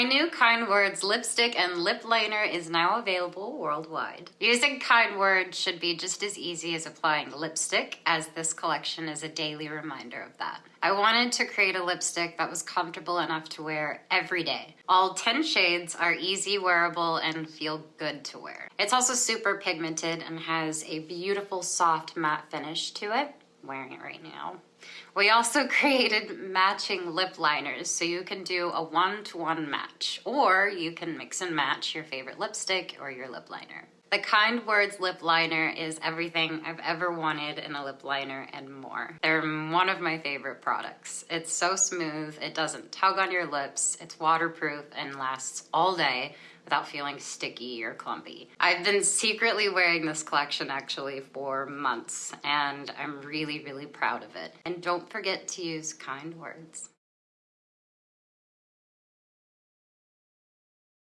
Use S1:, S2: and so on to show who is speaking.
S1: My new Kind Words lipstick and lip liner is now available worldwide. Using Kind Words should be just as easy as applying lipstick, as this collection is a daily reminder of that. I wanted to create a lipstick that was comfortable enough to wear every day. All 10 shades are easy wearable and feel good to wear. It's also super pigmented and has a beautiful soft matte finish to it. Wearing it right now. We also created matching lip liners so you can do a one-to-one -one match or you can mix and match your favorite lipstick or your lip liner. The Kind Words lip liner is everything I've ever wanted in a lip liner and more. They're one of my favorite products. It's so smooth, it doesn't tug on your lips, it's waterproof and lasts all day without feeling sticky or clumpy. I've been secretly wearing this collection actually for months and I'm really, really proud of it. And don't forget to use kind words.